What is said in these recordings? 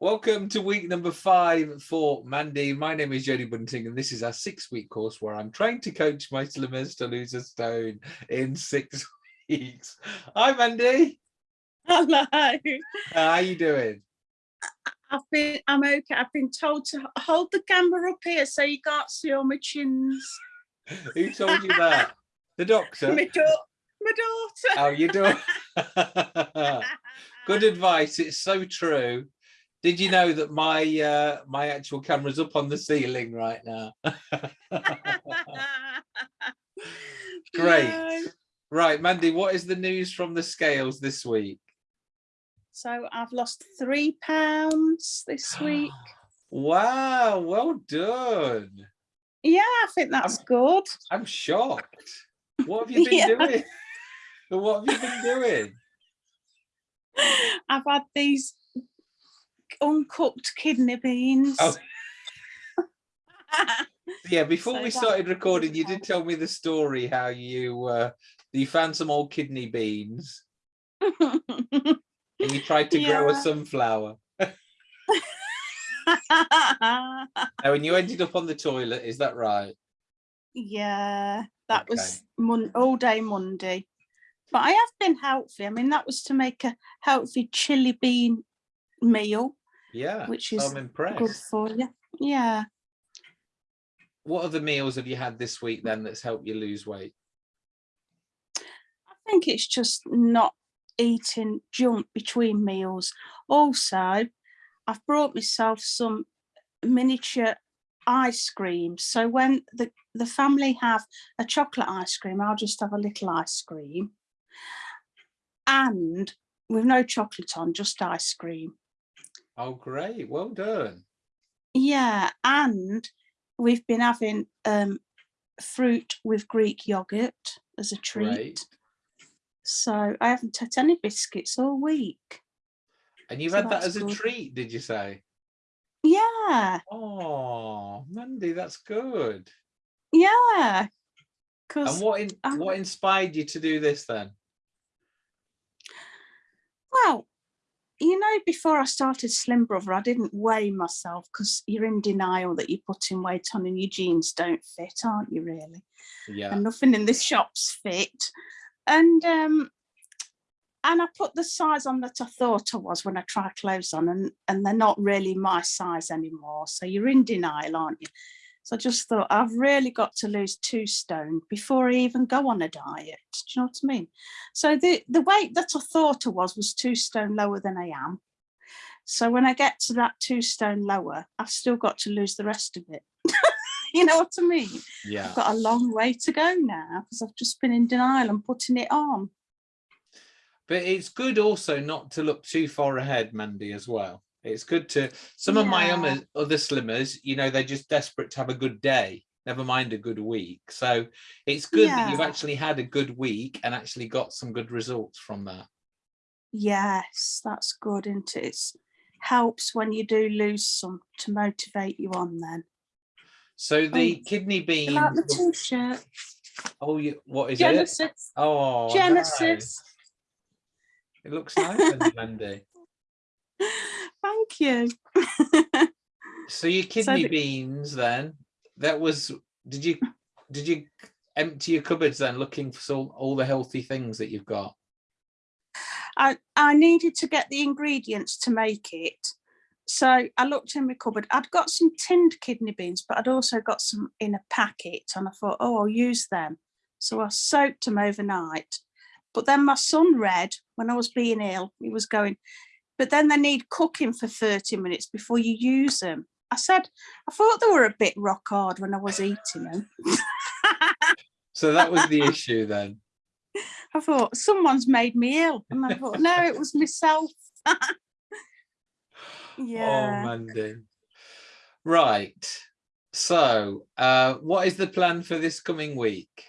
Welcome to week number five for Mandy. My name is Jodie Bunting, and this is our six week course where I'm trying to coach my slimmers to lose a stone in six weeks. Hi, Mandy. Hello. How are you doing? I've been, I'm okay. I've been told to hold the camera up here so you can't see all my chins. Who told you that? The doctor? My, da my daughter. How are you doing? Good advice. It's so true. Did you know that my uh, my actual camera's up on the ceiling right now? Great. No. Right, Mandy, what is the news from the scales this week? So I've lost three pounds this week. Wow, well done. Yeah, I think that's good. I'm shocked. What have you been Yeah. doing? What have you been doing? I've had these uncooked kidney beans. Oh. Yeah, before So we started recording, you did tell me the story how you uh, you found some old kidney beans and you tried to grow a sunflower. Oh, and you ended up on the toilet, is that right? yeah, that Okay. was mon all day Monday. But I have been healthy. I mean, that was to make a healthy chili bean meal, Yeah, which I'm is good for you. Yeah. What other meals have you had this week then that's helped you lose weight? I think it's just not eating junk between meals. Also, I've brought myself some miniature ice cream. So when the, the family have a chocolate ice cream, I'll just have a little ice cream. And with no chocolate on, just ice cream. Oh, great. Well done. Yeah, and we've been having um, fruit with Greek yogurt as a treat. Great. So I haven't had any biscuits all week. And you've So had that as a treat, did you say? Yeah, Oh, Mandy, that's good. yeah. And Because what in, what inspired you to do this then? well, you know, before I started Slim Brother, I didn't weigh myself because you're in denial that you're putting weight on and your jeans don't fit, aren't you? Really? Yeah. and nothing in the shops fit. And um, and I put the size on that I thought I was when I try clothes on, and and they're not really my size anymore. So you're in denial, aren't you? So I just thought I've really got to lose two stone before I even go on a diet. Do you know what I mean? So the the weight that I thought I was was two stone lower than I am. So when I get to that two stone lower, I've still got to lose the rest of it. you know what I mean? Yeah. I've got a long way to go now because I've just been in denial and putting it on. But it's good also not to look too far ahead, Mandy, as well. It's good to, some of my other, other slimmers, you know, they're just desperate to have a good day, never mind a good week. So it's good that you've actually had a good week and actually got some good results from that. Yes, that's good, isn't it? It helps when you do lose some to motivate you on then. So the Oh, kidney bean. like the t-shirt? oh, you, what is it? Genesis. Oh, nice. Genesis. It looks nice, Mandy. Thank you. So your kidney the- beans then, that was, did you, did you empty your cupboards then looking for some, all the healthy things that you've got? I, I needed to get the ingredients to make it. So I looked in my cupboard. I'd got some tinned kidney beans, but I'd also got some in a packet. And I thought, oh, I'll use them. So I soaked them overnight. But then my son read when I was being ill, he was going, but then they need cooking for 30 minutes before you use them. I said, I thought they were a bit rock hard when I was eating them. So that was the issue then. I thought, someone's made me ill. And I thought, no, it was myself. yeah. Oh, Mandy. Right. So, uh, what is the plan for this coming week?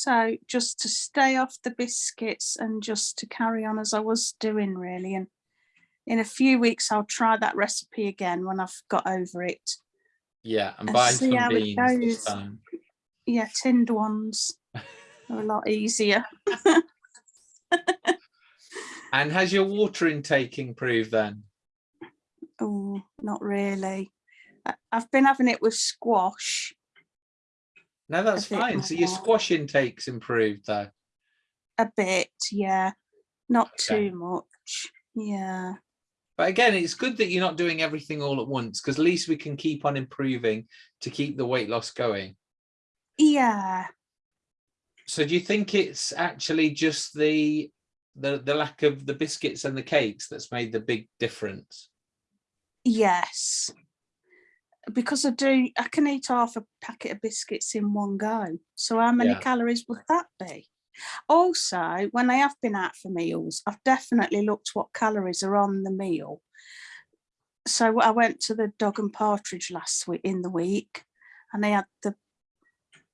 So just to stay off the biscuits and just to carry on as I was doing really. And in a few weeks, I'll try that recipe again when I've got over it. Yeah, and And buy some beans this goes. time. Yeah, tinned ones are a lot easier. And has your water intake improved then? Oh, not really. I've been having it with squash No, that's fine. So your squash intake's improved though. a bit, yeah. Not Okay. too much. Yeah. But again, it's good that you're not doing everything all at once because at least we can keep on improving to keep the weight loss going. Yeah. So do you think it's actually just the the the lack of the biscuits and the cakes that's made the big difference? Yes. Because I do, I can eat half a packet of biscuits in one go. So how many Yeah. calories would that be? Also, when I have been out for meals, I've definitely looked what calories are on the meal. So I went to the dog and partridge last week in the week, and they had the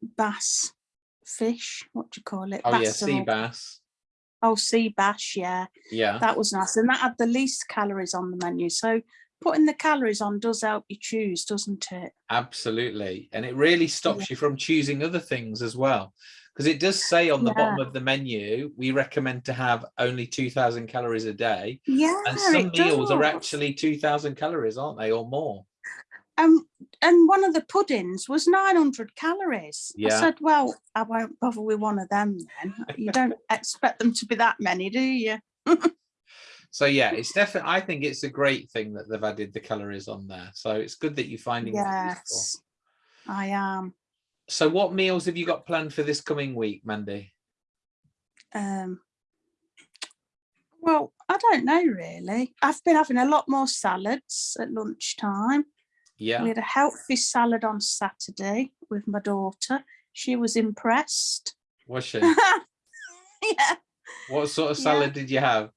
bass fish. What do you call it? Oh yeah, sea bass. Oh, sea bass. Yeah, Yeah. that was nice, and that had the least calories on the menu. So putting the calories on does help you choose, doesn't it? Absolutely. And it really stops you from choosing other things as well. Because it does say on the bottom of the menu, we recommend to have only 2000 calories a day. Yeah, And some meals are actually 2000 calories, aren't they? Or more. Um, and one of the puddings was 900 calories. Yeah. I said, well, I won't bother with one of them then. You don't expect them to be that many, do you? So yeah, it's definitely, I think it's a great thing that they've added the calories on there. So it's good that you're finding it. Yes, I am. So what meals have you got planned for this coming week, Mandy? Um, well, I don't know really. I've been having a lot more salads at lunchtime. Yeah. We had a healthy salad on Saturday with my daughter. She was impressed. Was she? yeah. What sort of Yeah. salad did you have?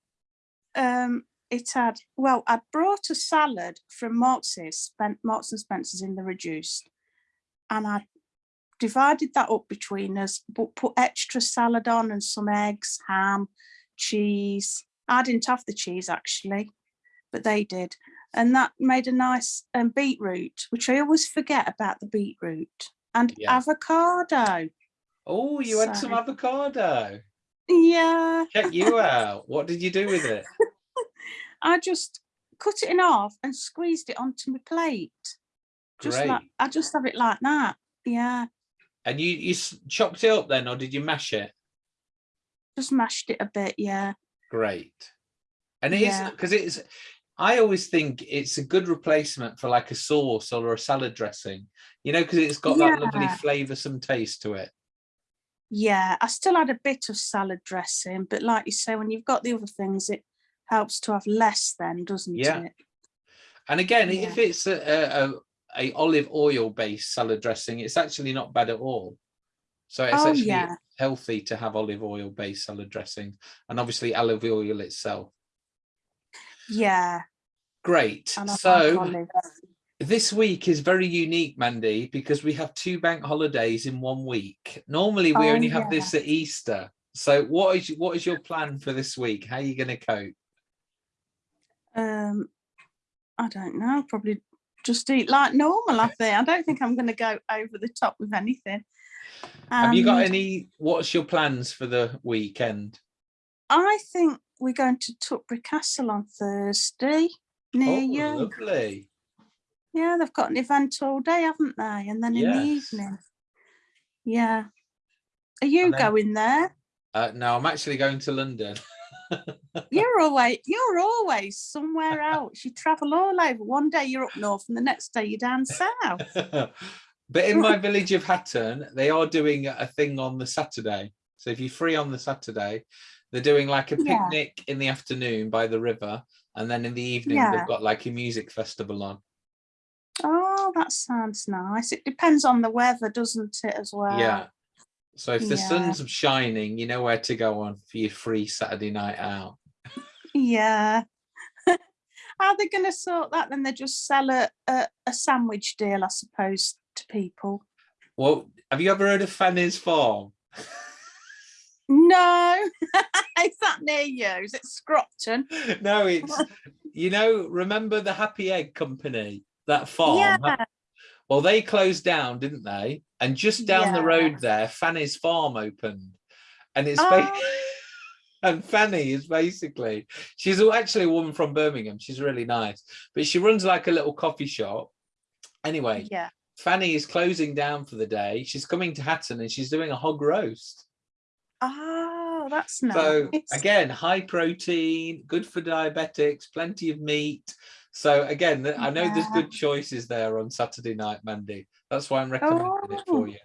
Um, it had well, I brought a salad from Marks's, Spen- Marks and Spencer's in the reduced, and I divided that up between us, but put extra salad on and some eggs, ham, cheese. I didn't have the cheese actually, but they did, and that made a nice um, beetroot, which I always forget about the beetroot and Yeah. avocado. Oh, you had some avocado. Yeah, Check you out. What did you do with it? I just cut it in half and squeezed it onto my plate. Just like Great. I just have it like that. Yeah, And you you chopped it up then, or did you mash it? just mashed it a bit. Yeah, Great. And it is Yeah. because it's. I always think it's a good replacement for like a sauce or a salad dressing, you know, because it's got that lovely Yeah. flavoursome taste to it. Yeah. I still had a bit of salad dressing, but like you say, when you've got the other things, it helps to have less. Then, doesn't Yeah. it? And again, if it's a, a, a, olive oil based salad dressing, it's actually not bad at all. So it's Oh, actually yeah. healthy to have olive oil based salad dressing, and obviously olive oil itself. Yeah. Great. And So olive. This week is very unique, Mandy, because we have two bank holidays in one week. Normally, we Oh, only have this at Easter. So, what is what is your plan for this week? How are you going to cope? Um, I don't know. Probably just eat like normal. I think. I don't think I'm going to go over the top with anything. have you got any? What's your plans for the weekend? I think we're going to Tutbury Castle on Thursday near oh, you. lovely. Yeah, they've got an event all day, haven't they? And then in the evening. Yeah. Are you then- going there? Uh, no, I'm actually going to London. You're always you're always somewhere else. You travel all over. One day you're up north and the next day you're down south. but in my village of Hatton, they are doing a thing on the Saturday. So if you're free on the Saturday, they're doing like a Yeah. picnic in the afternoon by the river, and then in the evening Yeah. they've got like a music festival on. Oh, that sounds nice. It depends on the weather, doesn't it, as well? Yeah. So if the yeah. sun's shining, you know where to go on for your free Saturday night out. Yeah. How are they going to sort that? Then they just sell a, a, a sandwich deal, I suppose, to people. Well, have you ever heard of Fanny's Farm? No, is that near you? Is it Scropton? no, it's you know, remember the Happy Egg Company, that farm? Yeah. Well, they closed down, didn't they? And just down the road there, Fanny's Farm opened. And it's Oh. and Fanny is basically she's actually a woman from Birmingham. She's really nice, but she runs like a little coffee shop. Anyway, Yeah. Fanny is closing down for the day. She's coming to Hatton and she's doing a hog roast. Oh, that's nice. So again, high protein, good for diabetics, plenty of meat. So again, I know there's good choices there on Saturday night, Mandy. That's why I'm recommending it for Oh, you.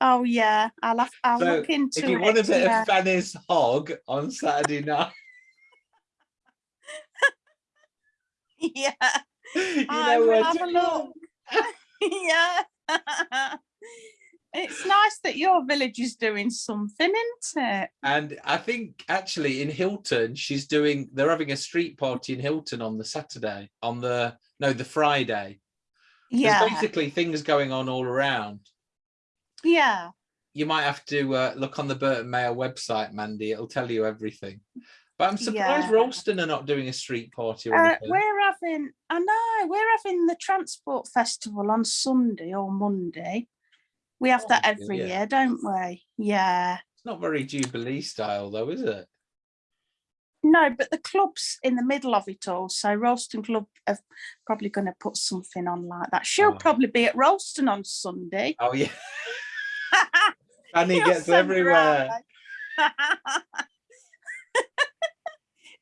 Oh yeah, I'll have, I'll So, look into it. If you it. want a bit yeah. of Fanny's hog on Saturday night, yeah, you I know will where have a look. yeah. It's nice that your village is doing something, isn't it? And I think actually in Hilton, she's doing, they're having a street party in Hilton on the Saturday, on the, no, the Friday. Yeah. There's basically things going on all around. yeah. You might have to uh, look on the Burton Mail website, Mandy. It'll tell you everything. But I'm surprised Yeah. Rolleston are not doing a street party or Uh, we're having, I know, we're having the transport festival on Sunday or Monday. We have that every yeah. year, don't we? Yeah. It's not very Jubilee style though, is it? No, but the club's in the middle of it all. So Rolleston Club are probably going to put something on like that. She'll Oh. probably be at Rolleston on Sunday. Oh yeah. Fanny You're gets everywhere.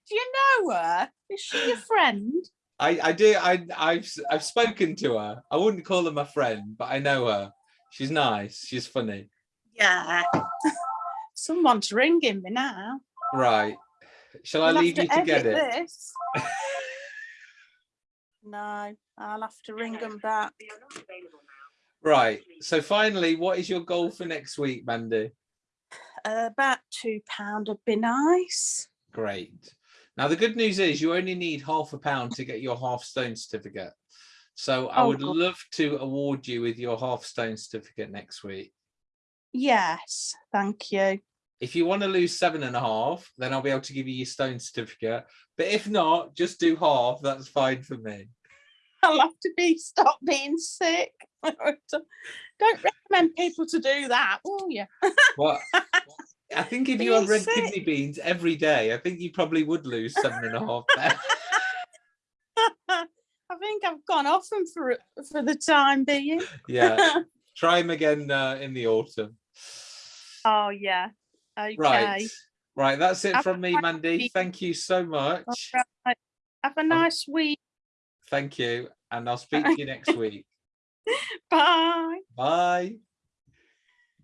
Do you know her? Is she your friend? I, I do. I, I've I've spoken to her. I wouldn't call her my friend, but I know her. She's nice. She's funny. Yeah. Someone's ringing me now. Right. Shall I We'll have leave you to get it? This. no, I'll have to ring them back. Right. So finally, what is your goal for next week, Mandy? Uh, about two pound would be nice. Great. Now the good news is you only need half a pound to get your half stone certificate. So I Oh, would good. love to award you with your half stone certificate next week. Yes, thank you. If you want to lose seven and a half, then I'll be able to give you your stone certificate. But if not, just do half. That's fine for me. I'll have to be stop being sick. Don't recommend people to do that, will you? Well, I think if you had red sick. kidney beans every day, I think you probably would lose seven and a half. There. I think I've gone off them for for the time being. yeah. Try them again uh, in the autumn. oh yeah. Okay. Right. Right. That's it Have from me, Mandy. nice Thank you so much. Alright. Have a nice week. Thank you. And I'll speak to you next week. Bye. Bye.